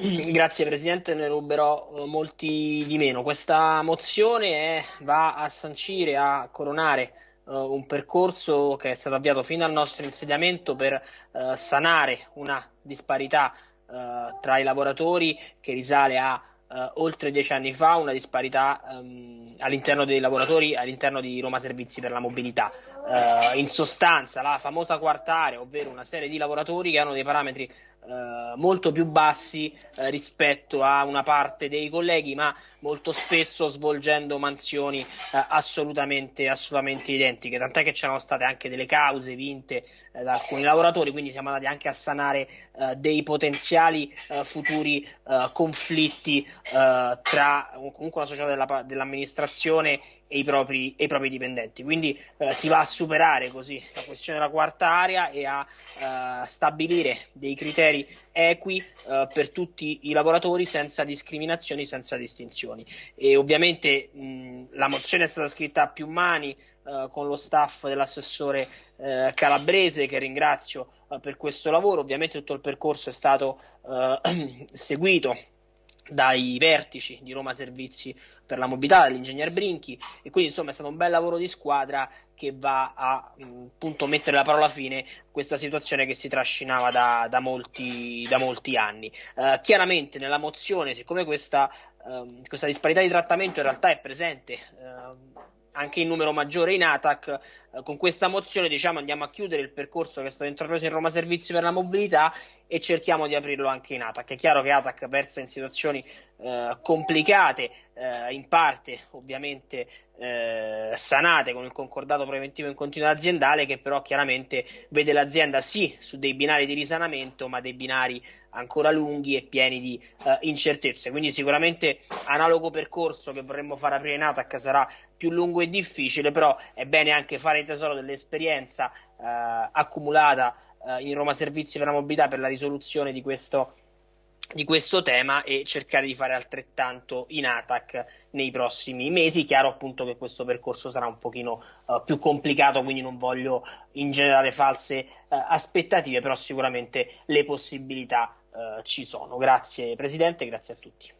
Grazie Presidente, ne ruberò eh, molti di meno. Questa mozione è, va a sancire, a coronare uh, un percorso che è stato avviato fino al nostro insediamento per uh, sanare una disparità uh, tra i lavoratori che risale a oltre dieci anni fa, una disparità um, all'interno dei lavoratori, all'interno di Roma Servizi per la Mobilità. in sostanza, la famosa quarta area, ovvero una serie di lavoratori che hanno dei parametri eh, molto più bassi eh, rispetto a una parte dei colleghi, ma molto spesso svolgendo mansioni eh, assolutamente, assolutamente identiche. Tant'è che c'erano state anche delle cause vinte eh, da alcuni lavoratori, quindi siamo andati anche a sanare eh, dei potenziali futuri conflitti tra comunque una società della, dell'amministrazione e i propri, e i propri dipendenti. Quindi eh, si va a superare così la questione della quarta area e a eh, stabilire dei criteri equi eh, per tutti i lavoratori senza discriminazioni, senza distinzioni. E ovviamente mh, la mozione è stata scritta a più mani eh, con lo staff dell'assessore eh, calabrese che ringrazio eh, per questo lavoro. Ovviamente tutto il percorso è stato seguito dai vertici di Roma Servizi per la Mobilità, dall'ingegner Brinchi e quindi insomma è stato un bel lavoro di squadra che va a appunto mettere la parola fine a questa situazione che si trascinava da, da, molti, da molti, anni. Uh, chiaramente nella mozione, siccome questa, uh, questa, disparità di trattamento in realtà è presente uh, anche in numero maggiore in ATAC, con questa mozione diciamo andiamo a chiudere il percorso che è stato intrapreso in Roma Servizi per la Mobilità e cerchiamo di aprirlo anche in ATAC. È chiaro che ATAC versa in situazioni eh, complicate, eh, in parte ovviamente eh, sanate con il concordato preventivo in continuità aziendale, che però chiaramente vede l'azienda sì su dei binari di risanamento, ma dei binari ancora lunghi e pieni di eh, incertezze. Quindi sicuramente analogo percorso che vorremmo fare aprire in ATAC sarà più lungo e difficile, però è bene anche fare tesoro dell'esperienza eh, accumulata eh, in Roma Servizi per la Mobilità per la risoluzione di questo, di questo tema e cercare di fare altrettanto in ATAC nei prossimi mesi. Chiaro appunto che questo percorso sarà un pochino uh, più complicato, quindi non voglio ingenerare false uh, aspettative, però sicuramente le possibilità uh, ci sono. Grazie Presidente, grazie a tutti.